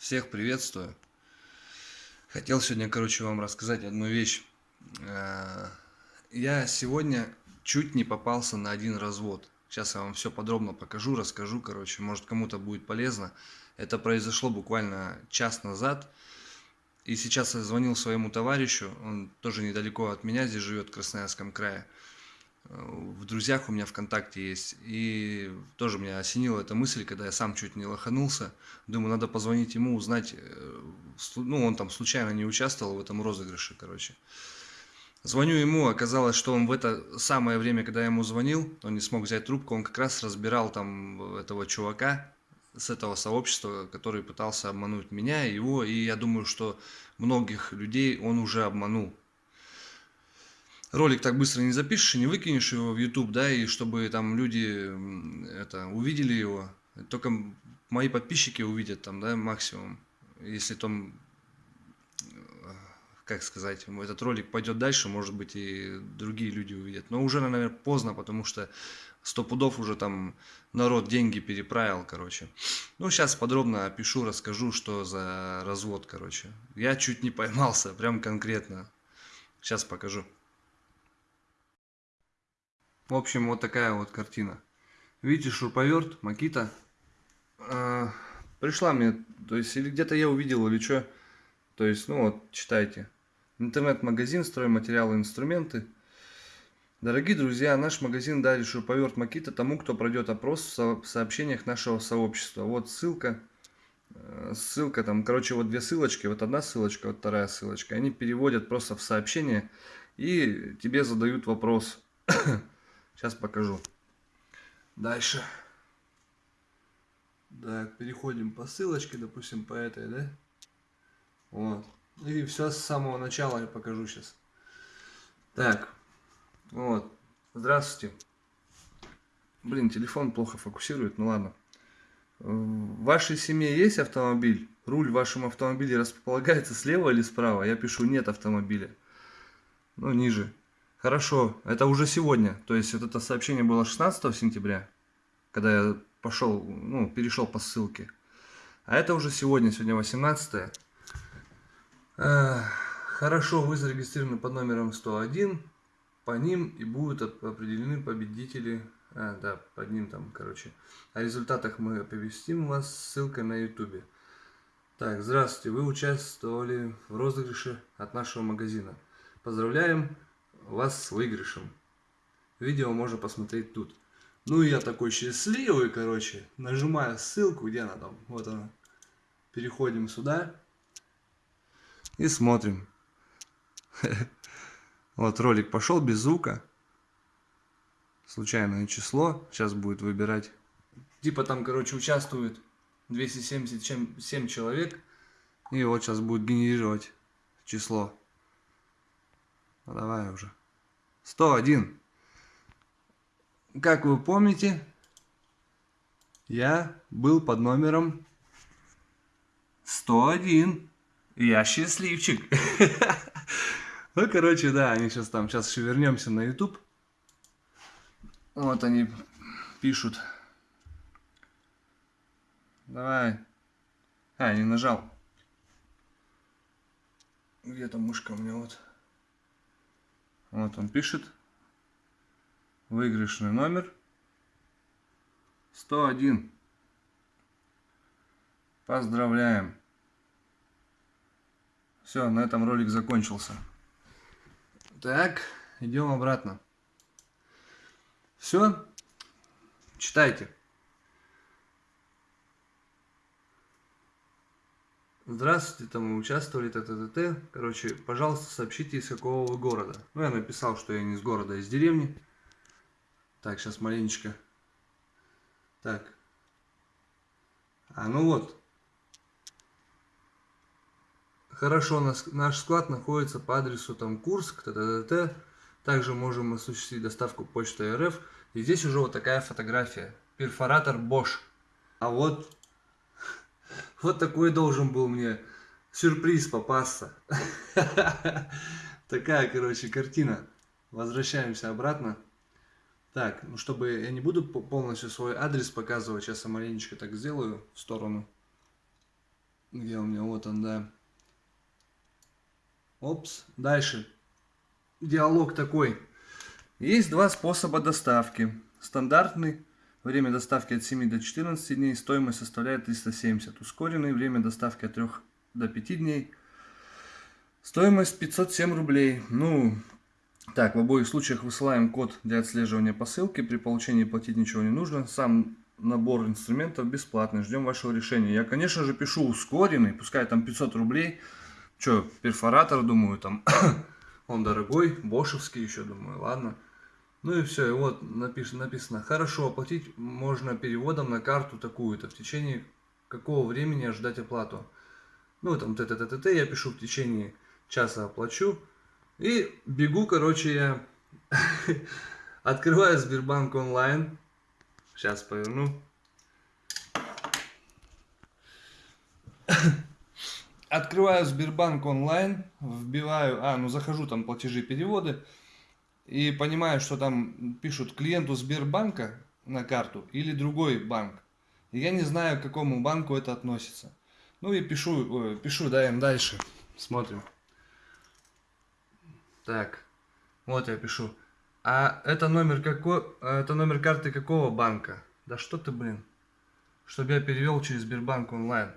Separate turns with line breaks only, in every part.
Всех приветствую. Хотел сегодня, короче, вам рассказать одну вещь. Э, я сегодня чуть не попался на один развод. Сейчас я вам все подробно покажу, расскажу, короче, может кому-то будет полезно. Это произошло буквально час назад. И сейчас я звонил своему товарищу, он тоже недалеко от меня, здесь живет в Красноярском крае в друзьях у меня ВКонтакте есть. И тоже меня осенила эта мысль, когда я сам чуть не лоханулся. Думаю, надо позвонить ему, узнать. Э, ну, он там случайно не участвовал в этом розыгрыше, короче. Звоню ему, оказалось, что он в это самое время, когда я ему звонил, он не смог взять трубку, он как раз разбирал там этого чувака с этого сообщества, который пытался обмануть меня, его, и я думаю, что многих людей он уже обманул ролик так быстро не запишешь не выкинешь его в YouTube, да, и чтобы там люди это увидели его, только мои подписчики увидят там, да, максимум, если там, как сказать, этот ролик пойдет дальше, может быть и другие люди увидят, но уже, наверное, поздно, потому что сто пудов уже там народ деньги переправил, короче. Ну, сейчас подробно опишу, расскажу, что за развод, короче. Я чуть не поймался, прям конкретно. Сейчас покажу. В общем, вот такая вот картина. Видите, шуруповерт, Макита. А, пришла мне, то есть, или где-то я увидел, или что. То есть, ну вот, читайте. Интернет-магазин, стройматериалы, инструменты. Дорогие друзья, наш магазин дарит шуруповерт Макита тому, кто пройдет опрос в сообщениях нашего сообщества. Вот ссылка. Э, ссылка там, короче, вот две ссылочки. Вот одна ссылочка, вот вторая ссылочка. Они переводят просто в сообщение и тебе задают вопрос. Сейчас покажу. Дальше. Так, переходим по ссылочке, допустим, по этой, да? Вот. И все с самого начала я покажу сейчас. Так, вот. Здравствуйте. Блин, телефон плохо фокусирует, ну ладно. В вашей семье есть автомобиль? Руль в вашем автомобиле располагается слева или справа? Я пишу нет автомобиля. Ну, ниже. Хорошо, это уже сегодня. То есть вот это сообщение было 16 сентября, когда я пошел, ну, перешел по ссылке. А это уже сегодня, сегодня 18. Хорошо, вы зарегистрированы под номером 101. По ним и будут определены победители. А, да, под ним там, короче. О результатах мы оповестим вас ссылкой на YouTube. Так, здравствуйте, вы участвовали в розыгрыше от нашего магазина. Поздравляем! Вас с выигрышем. Видео можно посмотреть тут. Ну и я такой счастливый, короче, нажимаю ссылку, где она там, вот она. Переходим сюда и смотрим. Вот ролик пошел без звука. Случайное число. Сейчас будет выбирать. Типа там, короче, участвует 277 человек. И вот сейчас будет генерировать число. Ну, давай уже. 101. Как вы помните, я был под номером 101. Я счастливчик. Ну, короче, да, они сейчас там, сейчас еще вернемся на YouTube. Вот они пишут. Давай. А, не нажал. Где-то мышка у меня вот. Вот он пишет. Выигрышный номер 101. Поздравляем. Все, на этом ролик закончился. Так, идем обратно. Все, читайте. Здравствуйте, там мы участвовали, т, т, т, т. Короче, пожалуйста, сообщите, из какого вы города. Ну, я написал, что я не из города, а из деревни. Так, сейчас маленечко. Так. А, ну вот. Хорошо, наш склад находится по адресу там Курск, т, т, т, т. Также можем осуществить доставку почты РФ. И здесь уже вот такая фотография. Перфоратор Bosch. А вот вот такой должен был мне сюрприз попасться. Такая, короче, картина. Возвращаемся обратно. Так, ну чтобы я не буду полностью свой адрес показывать, сейчас я маленечко так сделаю в сторону. Где у меня? Вот он, да. Опс. Дальше. Диалог такой. Есть два способа доставки. Стандартный. Время доставки от 7 до 14 дней. Стоимость составляет 370. Ускоренный. Время доставки от 3 до 5 дней. Стоимость 507 рублей. Ну, так, в обоих случаях высылаем код для отслеживания посылки. При получении платить ничего не нужно. Сам набор инструментов бесплатный. Ждем вашего решения. Я, конечно же, пишу ускоренный. Пускай там 500 рублей. Че, перфоратор, думаю, там он дорогой. Бошевский еще, думаю, ладно. Ну и все, и вот написано, написано, хорошо, оплатить можно переводом на карту такую-то. В течение какого времени ожидать оплату? Ну, там, т т т т т я пишу в течение часа оплачу. И бегу, короче, я открываю Сбербанк онлайн. Сейчас поверну. Открываю Сбербанк онлайн, вбиваю, а, ну захожу там платежи, переводы и понимаю, что там пишут клиенту Сбербанка на карту или другой банк. И я не знаю, к какому банку это относится. Ну и пишу, пишу, да, им дальше. Смотрим. Так, вот я пишу. А это номер какой, это номер карты какого банка? Да что ты, блин? Чтобы я перевел через Сбербанк онлайн.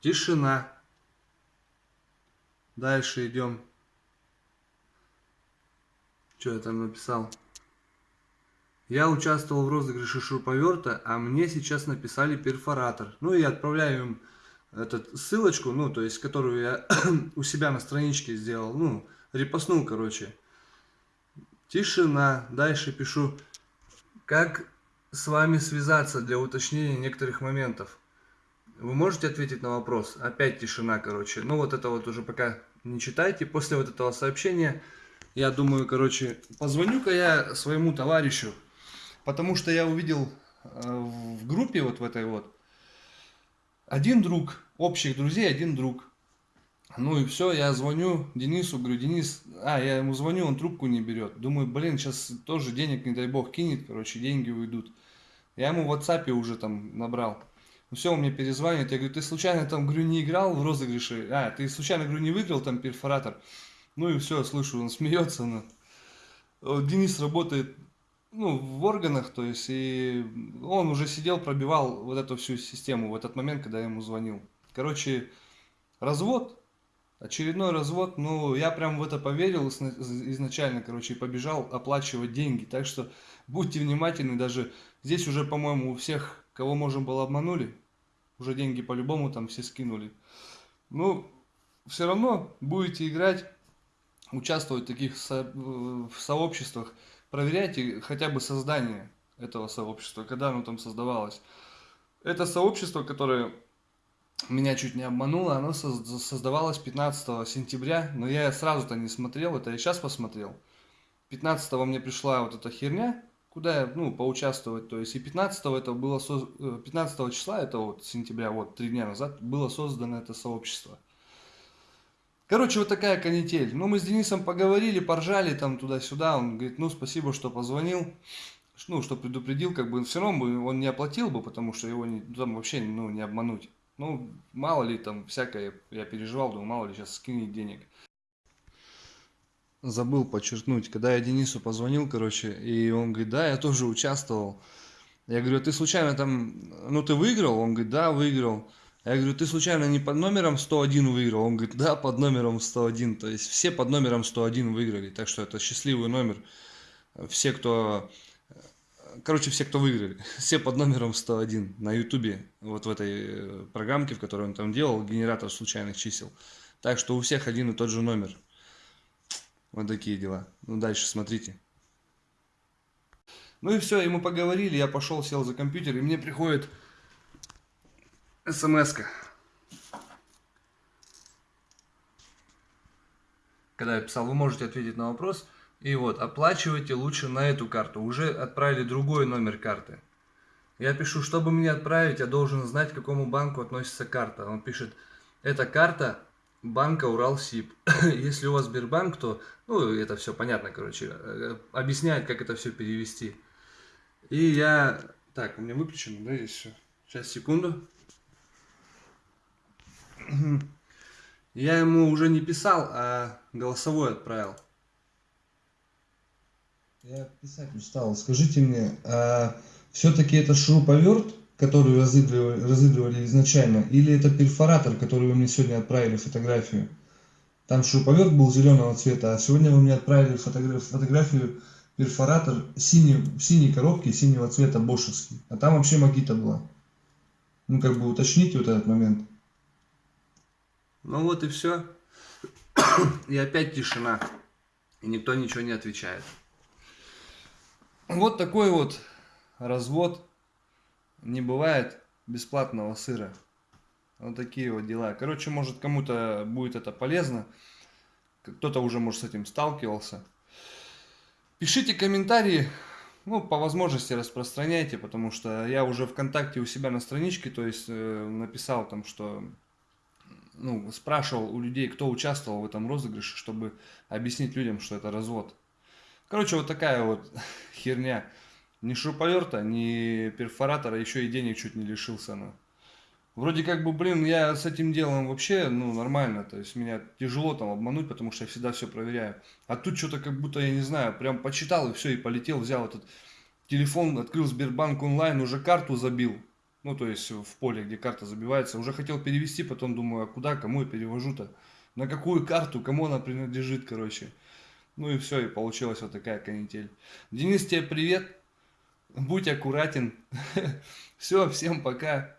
Тишина. Дальше идем. Что я там написал? Я участвовал в розыгрыше шуруповерта, а мне сейчас написали перфоратор. Ну и отправляю им эту ссылочку, ну, то есть, которую я у себя на страничке сделал, ну, репостнул, короче. Тишина. Дальше пишу, как с вами связаться для уточнения некоторых моментов. Вы можете ответить на вопрос? Опять тишина, короче. Ну, вот это вот уже пока не читайте. После вот этого сообщения я думаю, короче, позвоню-ка я своему товарищу, потому что я увидел э, в группе вот в этой вот один друг, общих друзей, один друг. Ну и все, я звоню Денису, говорю, Денис, а, я ему звоню, он трубку не берет. Думаю, блин, сейчас тоже денег, не дай бог, кинет, короче, деньги уйдут. Я ему в WhatsApp уже там набрал. Ну все, он мне перезванивает, я говорю, ты случайно там, говорю, не играл в розыгрыше? А, ты случайно, говорю, не выиграл там перфоратор? Ну и все, слышу, он смеется. Но... Денис работает ну, в органах, то есть, и он уже сидел, пробивал вот эту всю систему в этот момент, когда я ему звонил. Короче, развод, очередной развод, ну, я прям в это поверил изначально, короче, и побежал оплачивать деньги. Так что будьте внимательны, даже здесь уже, по-моему, у всех, кого можем было обманули, уже деньги по-любому там все скинули. Ну, все равно будете играть, участвовать в таких со в сообществах, проверяйте хотя бы создание этого сообщества, когда оно там создавалось. Это сообщество, которое меня чуть не обмануло, оно создавалось 15 сентября, но я сразу-то не смотрел, это я сейчас посмотрел. 15 мне пришла вот эта херня, куда я, ну, поучаствовать, то есть и 15 это было, 15 э, числа, это вот сентября, вот три дня назад, было создано это сообщество. Короче, вот такая канитель. Ну, мы с Денисом поговорили, поржали там туда-сюда. Он говорит, ну, спасибо, что позвонил. Ну, что предупредил, как бы все равно бы он не оплатил бы, потому что его не, там вообще ну, не обмануть. Ну, мало ли там всякое, я переживал, думаю, мало ли сейчас скинет денег. Забыл подчеркнуть, когда я Денису позвонил, короче, и он говорит, да, я тоже участвовал. Я говорю, ты случайно там, ну ты выиграл? Он говорит, да, выиграл. Я говорю, ты случайно не под номером 101 выиграл? Он говорит, да, под номером 101. То есть все под номером 101 выиграли. Так что это счастливый номер. Все, кто... Короче, все, кто выиграли. Все под номером 101 на ютубе. Вот в этой э, программке, в которой он там делал, генератор случайных чисел. Так что у всех один и тот же номер. Вот такие дела. Ну, дальше смотрите. Ну и все, ему поговорили, я пошел, сел за компьютер, и мне приходит смс -ка. Когда я писал, вы можете ответить на вопрос. И вот, оплачивайте лучше на эту карту. Уже отправили другой номер карты. Я пишу, чтобы мне отправить, я должен знать, к какому банку относится карта. Он пишет, это карта банка Уралсиб. Если у вас Сбербанк, то, ну, это все понятно, короче, э, объясняет, как это все перевести. И я, так, у меня выключено, да, здесь все. Сейчас, секунду. Я ему уже не писал, а голосовой отправил.
Я писать устал. Скажите мне, а все-таки это шуруповерт, который разыгрывали, разыгрывали изначально, или это перфоратор, который вы мне сегодня отправили фотографию? Там шуруповерт был зеленого цвета, а сегодня вы мне отправили фотограф, фотографию перфоратор синий, синей коробке синего цвета бошевский. А там вообще магита была. Ну, как бы уточните вот этот момент.
Ну вот и все. И опять тишина. И никто ничего не отвечает. Вот такой вот развод. Не бывает бесплатного сыра. Вот такие вот дела. Короче, может кому-то будет это полезно. Кто-то уже, может, с этим сталкивался. Пишите комментарии, ну, по возможности распространяйте, потому что я уже ВКонтакте у себя на страничке, то есть э, написал там, что, ну, спрашивал у людей, кто участвовал в этом розыгрыше, чтобы объяснить людям, что это развод. Короче, вот такая вот херня. Ни шуруповерта, ни перфоратора, еще и денег чуть не лишился. Ну. Вроде как бы, блин, я с этим делом вообще, ну, нормально. То есть меня тяжело там обмануть, потому что я всегда все проверяю. А тут что-то как будто, я не знаю, прям почитал и все, и полетел, взял этот телефон, открыл Сбербанк онлайн, уже карту забил. Ну, то есть в поле, где карта забивается. Уже хотел перевести, потом думаю, а куда, кому я перевожу-то? На какую карту, кому она принадлежит, короче. Ну и все, и получилась вот такая канитель. Денис, тебе привет. Будь аккуратен. Все, всем пока.